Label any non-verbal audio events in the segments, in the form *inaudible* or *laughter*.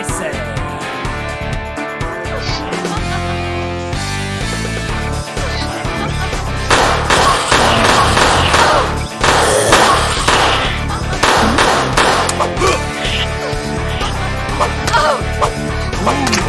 spicy! *laughs* Oh!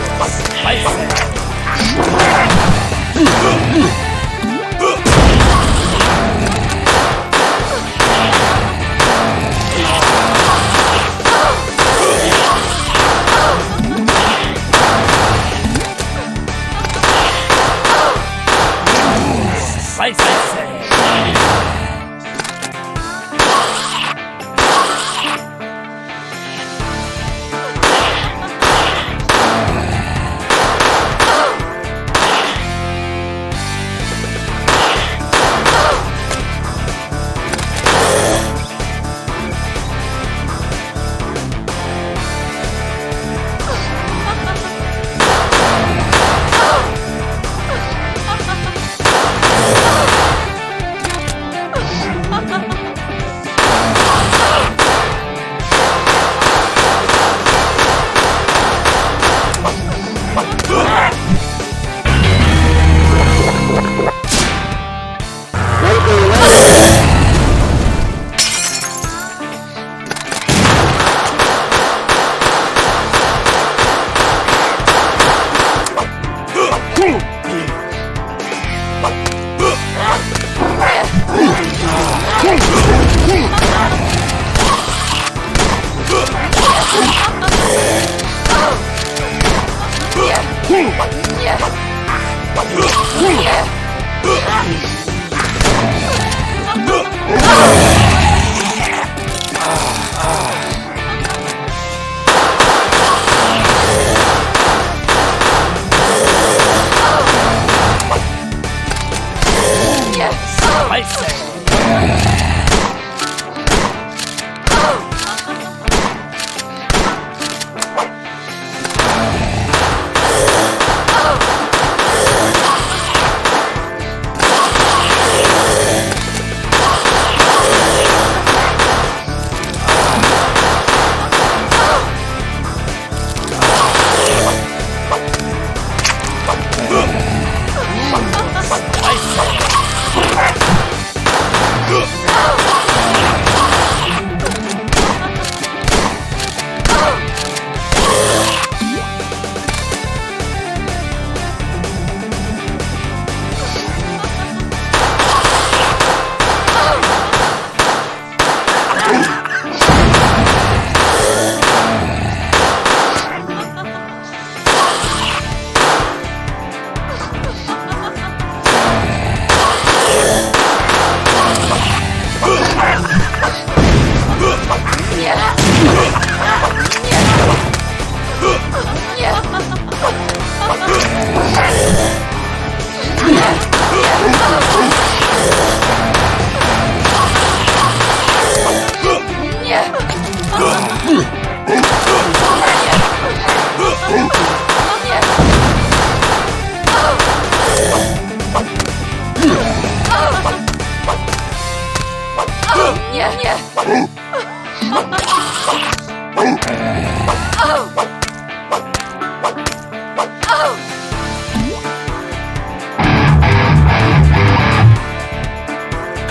Ah!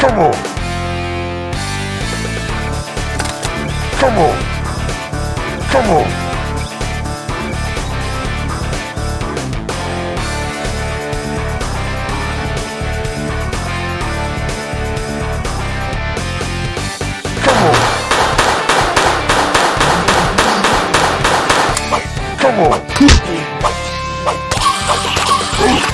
Come on. Come on. Come on. Come on. Come on.